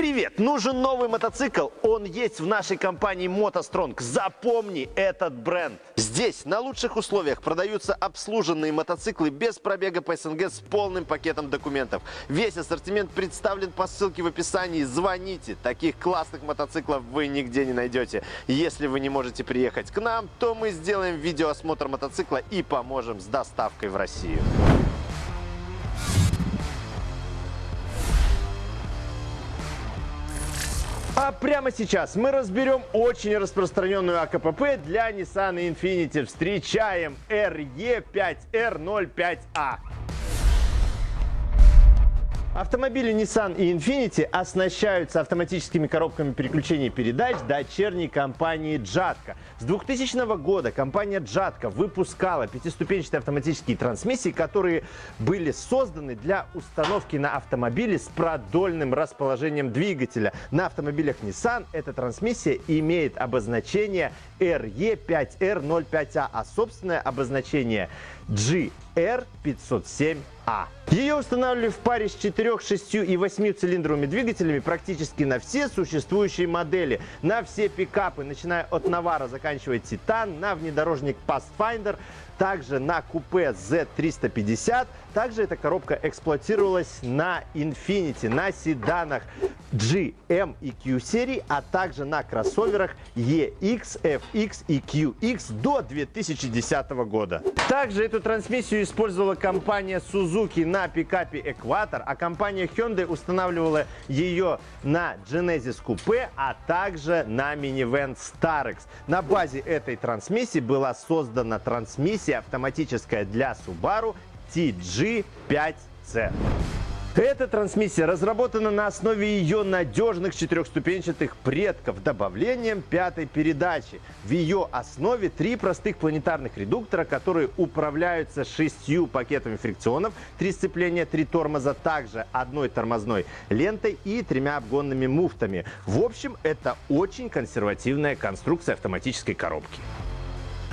Привет! Нужен новый мотоцикл? Он есть в нашей компании MotoStrong. Запомни этот бренд. Здесь на лучших условиях продаются обслуженные мотоциклы без пробега по СНГ с полным пакетом документов. Весь ассортимент представлен по ссылке в описании. Звоните. Таких классных мотоциклов вы нигде не найдете. Если вы не можете приехать к нам, то мы сделаем видеоосмотр мотоцикла и поможем с доставкой в Россию. А прямо сейчас мы разберем очень распространенную АКПП для Nissan Infiniti. Встречаем RE5R05A. Автомобили Nissan и Infiniti оснащаются автоматическими коробками переключения передач дочерней компании Jatco. С 2000 года компания Jatco выпускала пятиступенчатые автоматические трансмиссии, которые были созданы для установки на автомобили с продольным расположением двигателя. На автомобилях Nissan эта трансмиссия имеет обозначение RE5R05A, а собственное обозначение GR507A. Ее устанавливали в паре с 4, 6 и 8 цилиндровыми двигателями практически на все существующие модели. На все пикапы, начиная от Навара, заканчивая Титан, на внедорожник Pathfinder, также на купе Z350. Также эта коробка эксплуатировалась на Infiniti, на седанах GM и Q серии, а также на кроссоверах EX, FX и QX до 2010 года. Также эту трансмиссию использовала компания Suzuki на пикапе Equator, а компания Hyundai устанавливала ее на Genesis Coupe, а также на минивэн Starex. На базе этой трансмиссии была создана трансмиссия автоматическая для Subaru TG5C. Эта трансмиссия разработана на основе ее надежных четырехступенчатых предков добавлением пятой передачи. В ее основе три простых планетарных редуктора, которые управляются шестью пакетами фрикционов, три сцепления, три тормоза, также одной тормозной лентой и тремя обгонными муфтами. В общем, это очень консервативная конструкция автоматической коробки.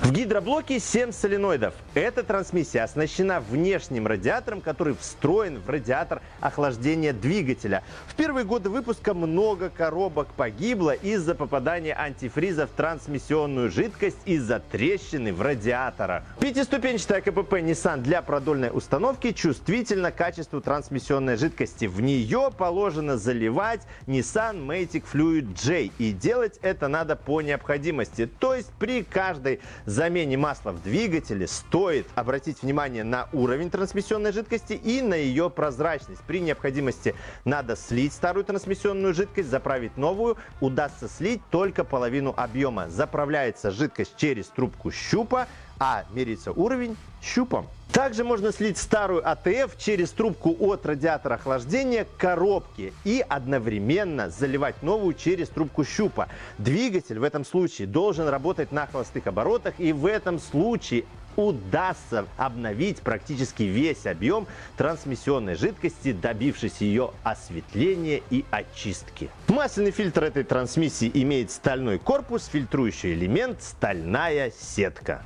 В гидроблоке 7 соленоидов. Эта трансмиссия оснащена внешним радиатором, который встроен в радиатор охлаждения двигателя. В первые годы выпуска много коробок погибло из-за попадания антифриза в трансмиссионную жидкость из-за трещины в радиаторах. Пятиступенчатая КПП Nissan для продольной установки чувствительна качеству трансмиссионной жидкости. В нее положено заливать Nissan Matic Fluid J. И делать это надо по необходимости. То есть при каждой замене масла в двигателе стоит обратить внимание на уровень трансмиссионной жидкости и на ее прозрачность. При необходимости надо слить старую трансмиссионную жидкость, заправить новую. Удастся слить только половину объема. Заправляется жидкость через трубку щупа, а меряется уровень щупом. Также можно слить старую АТФ через трубку от радиатора охлаждения к коробке и одновременно заливать новую через трубку щупа. Двигатель в этом случае должен работать на холостых оборотах и в этом случае удастся обновить практически весь объем трансмиссионной жидкости, добившись ее осветления и очистки. Масляный фильтр этой трансмиссии имеет стальной корпус, фильтрующий элемент, стальная сетка.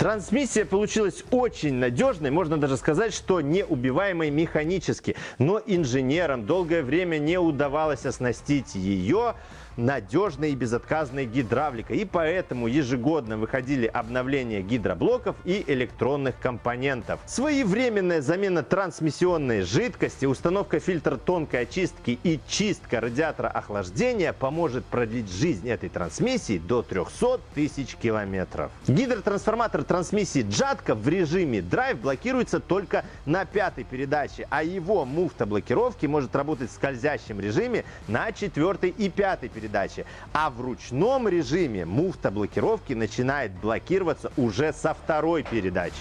Трансмиссия получилась очень надежной, можно даже сказать, что неубиваемой механически. Но инженерам долгое время не удавалось оснастить ее надежной и безотказной гидравликой. И поэтому ежегодно выходили обновления гидроблоков и электронных компонентов. Своевременная замена трансмиссионной жидкости, установка фильтра тонкой очистки и чистка радиатора охлаждения поможет продлить жизнь этой трансмиссии до 300 тысяч километров. Гидротрансформатор трансмиссии Джатка в режиме драйв блокируется только на пятой передаче, а его муфта блокировки может работать в скользящем режиме на четвертой и пятой передаче передачи. А в ручном режиме муфта блокировки начинает блокироваться уже со второй передачи.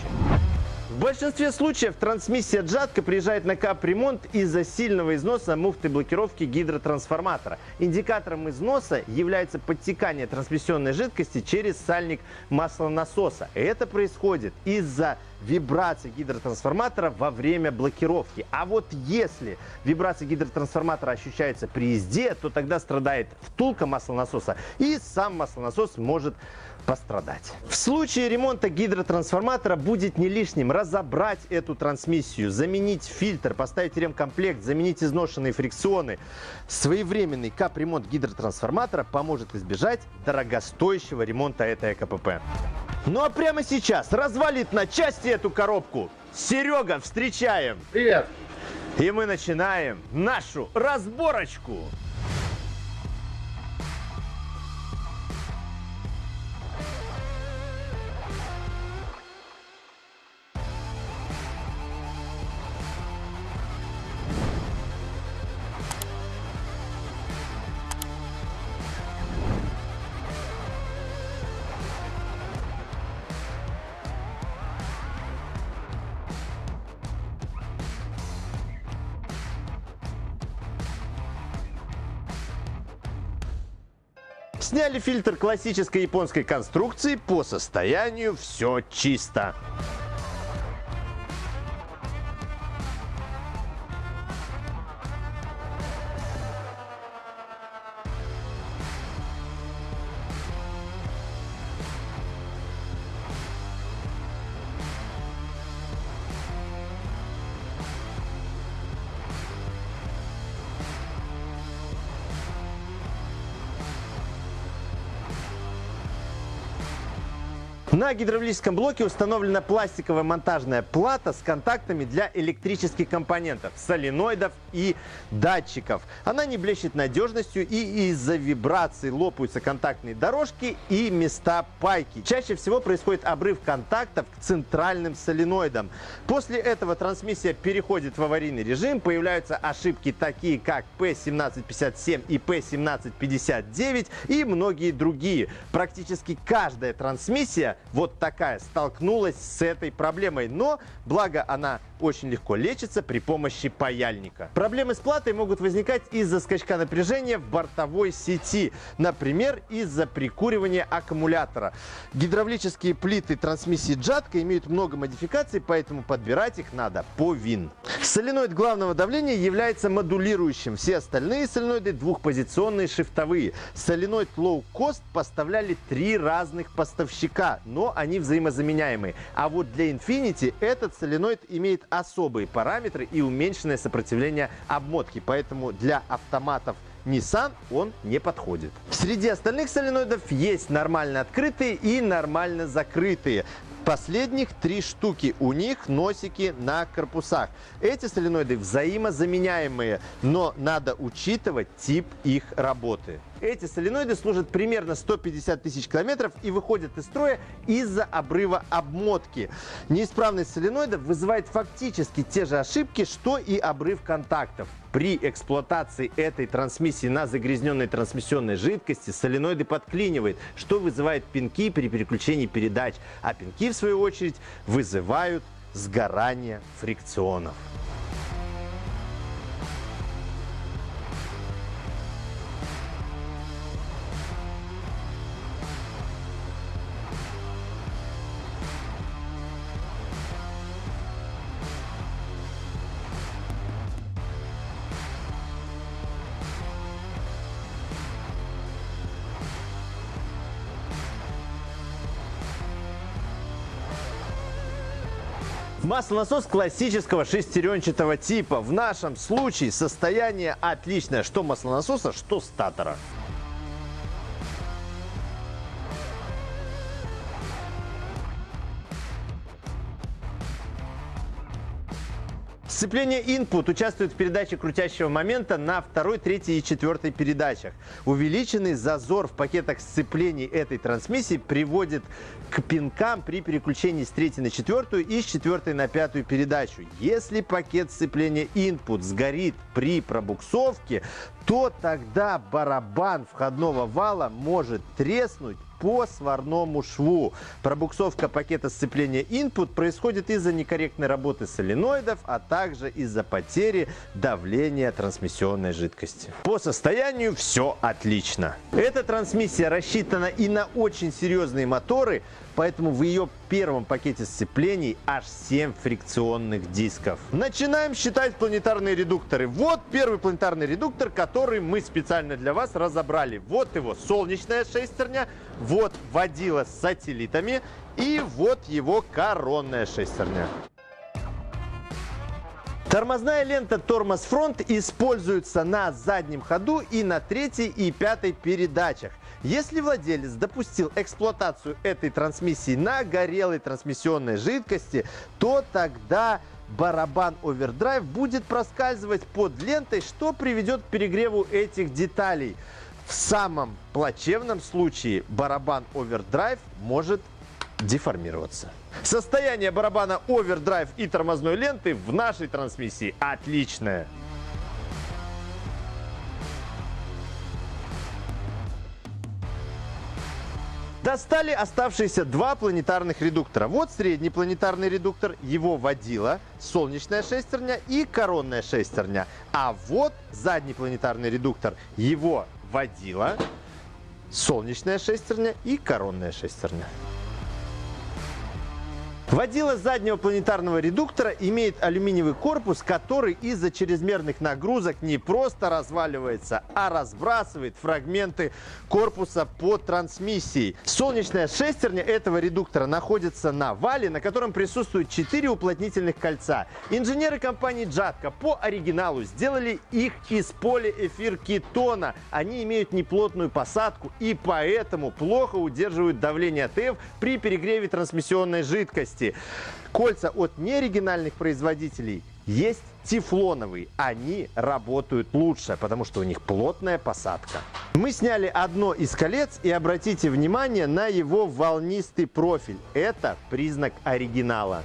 В большинстве случаев трансмиссия джатка приезжает на капремонт из-за сильного износа муфты блокировки гидротрансформатора. Индикатором износа является подтекание трансмиссионной жидкости через сальник маслонасоса. Это происходит из-за вибрации гидротрансформатора во время блокировки. А вот если вибрация гидротрансформатора ощущается при езде, то тогда страдает втулка маслонасоса и сам маслонасос может пострадать. В случае ремонта гидротрансформатора будет не лишним разобрать эту трансмиссию, заменить фильтр, поставить ремкомплект, заменить изношенные фрикционы. Своевременный капремонт гидротрансформатора поможет избежать дорогостоящего ремонта этой КПП. Ну а прямо сейчас развалит на части эту коробку. Серега, встречаем! Привет! И мы начинаем нашу разборочку. Сняли фильтр классической японской конструкции. По состоянию все чисто. На гидравлическом блоке установлена пластиковая монтажная плата с контактами для электрических компонентов, соленоидов и датчиков. Она не блещет надежностью и из-за вибраций лопаются контактные дорожки и места пайки. Чаще всего происходит обрыв контактов к центральным соленоидам. После этого трансмиссия переходит в аварийный режим, появляются ошибки такие как P1757 и P1759 и многие другие. Практически каждая трансмиссия вот такая столкнулась с этой проблемой. Но, благо она очень легко лечится при помощи паяльника. Проблемы с платой могут возникать из-за скачка напряжения в бортовой сети. Например, из-за прикуривания аккумулятора. Гидравлические плиты трансмиссии Джатка имеют много модификаций, поэтому подбирать их надо по ВИН. Соленоид главного давления является модулирующим. Все остальные соленоиды двухпозиционные шифтовые. Соленоид Low Cost поставляли три разных поставщика, но они взаимозаменяемые. А вот для Infinity этот соленоид имеет особые параметры и уменьшенное сопротивление обмотки. Поэтому для автоматов Nissan он не подходит. Среди остальных соленоидов есть нормально открытые и нормально закрытые. Последних три штуки. У них носики на корпусах. Эти соленоиды взаимозаменяемые, но надо учитывать тип их работы. Эти соленоиды служат примерно 150 тысяч километров и выходят из строя из-за обрыва обмотки. Неисправность соленоидов вызывает фактически те же ошибки, что и обрыв контактов. При эксплуатации этой трансмиссии на загрязненной трансмиссионной жидкости соленоиды подклинивает, что вызывает пинки при переключении передач, а пинки в свою очередь вызывают сгорание фрикционов. Маслонасос классического шестеренчатого типа. В нашем случае состояние отличное, что маслонасоса, что статора. Сцепление Input участвует в передаче крутящего момента на второй, третьей и четвертой передачах. Увеличенный зазор в пакетах сцеплений этой трансмиссии приводит к пинкам при переключении с третьей на четвертую и с четвертой на пятую передачу. Если пакет сцепления Input сгорит при пробуксовке, то тогда барабан входного вала может треснуть по сварному шву. Пробуксовка пакета сцепления Input происходит из-за некорректной работы соленоидов, а также из-за потери давления трансмиссионной жидкости. По состоянию все отлично. Эта трансмиссия рассчитана и на очень серьезные моторы, поэтому в ее первом пакете сцеплений аж 7 фрикционных дисков. Начинаем считать планетарные редукторы. Вот первый планетарный редуктор, который мы специально для вас разобрали. Вот его солнечная шестерня, вот водила с сателлитами и вот его коронная шестерня. Тормозная лента Тормоз Фронт используется на заднем ходу и на третьей и пятой передачах. Если владелец допустил эксплуатацию этой трансмиссии на горелой трансмиссионной жидкости, то тогда барабан овердрайв будет проскальзывать под лентой, что приведет к перегреву этих деталей. В самом плачевном случае барабан овердрайв может деформироваться. Состояние барабана овердрайв и тормозной ленты в нашей трансмиссии отличное. Достали оставшиеся два планетарных редуктора. Вот средний планетарный редуктор, его водила солнечная шестерня и коронная шестерня. А вот задний планетарный редуктор, его водила солнечная шестерня и коронная шестерня. Водила заднего планетарного редуктора имеет алюминиевый корпус, который из-за чрезмерных нагрузок не просто разваливается, а разбрасывает фрагменты корпуса по трансмиссии. Солнечная шестерня этого редуктора находится на вале, на котором присутствуют 4 уплотнительных кольца. Инженеры компании Джатка по оригиналу сделали их из полиэфир кетона. Они имеют неплотную посадку и поэтому плохо удерживают давление ТФ при перегреве трансмиссионной жидкости части. Кольца от неоригинальных производителей есть тефлоновые. Они работают лучше, потому что у них плотная посадка. Мы сняли одно из колец и обратите внимание на его волнистый профиль. Это признак оригинала.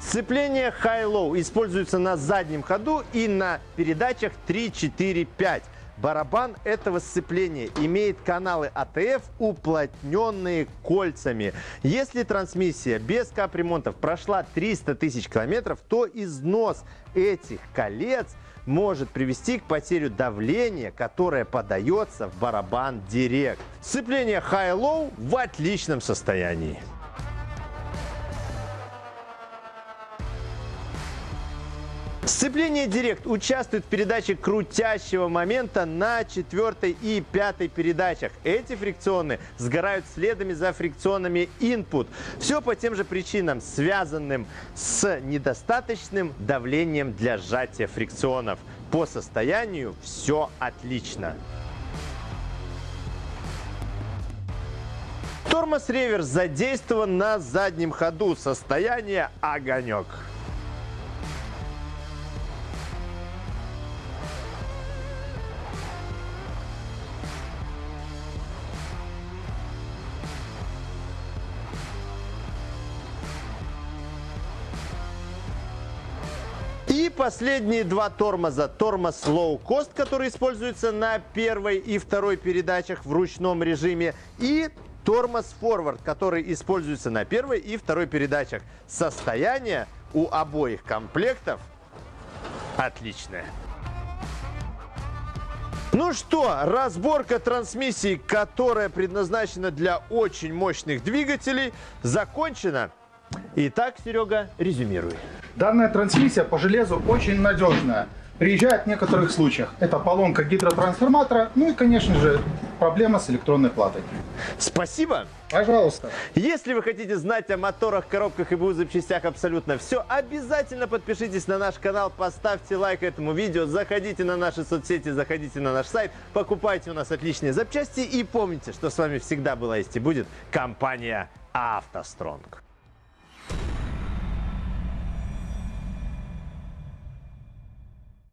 Сцепление High-Low используется на заднем ходу и на передачах 3, 4, 5. Барабан этого сцепления имеет каналы АТФ, уплотненные кольцами. Если трансмиссия без капремонтов прошла 300 тысяч километров, то износ этих колец может привести к потере давления, которое подается в барабан Директ. Сцепление High-Low в отличном состоянии. Сцепление Директ участвует в передаче крутящего момента на четвертой и пятой передачах. Эти фрикционы сгорают следами за фрикционами input. Все по тем же причинам, связанным с недостаточным давлением для сжатия фрикционов. По состоянию все отлично. Тормоз реверс задействован на заднем ходу. Состояние огонек. И последние два тормоза. Тормоз Low Cost, который используется на первой и второй передачах в ручном режиме. И тормоз Forward, который используется на первой и второй передачах. Состояние у обоих комплектов отличное. Ну что, разборка трансмиссии, которая предназначена для очень мощных двигателей, закончена. Итак, Серега, резюмируй. Данная трансмиссия по железу очень надежная. Приезжает в некоторых случаях. Это поломка гидротрансформатора, ну и, конечно же, проблема с электронной платой. Спасибо. Пожалуйста. Если вы хотите знать о моторах, коробках и БУ запчастях абсолютно все, обязательно подпишитесь на наш канал, поставьте лайк этому видео, заходите на наши соцсети, заходите на наш сайт, покупайте у нас отличные запчасти и помните, что с вами всегда была есть и будет компания «АвтоСтронг».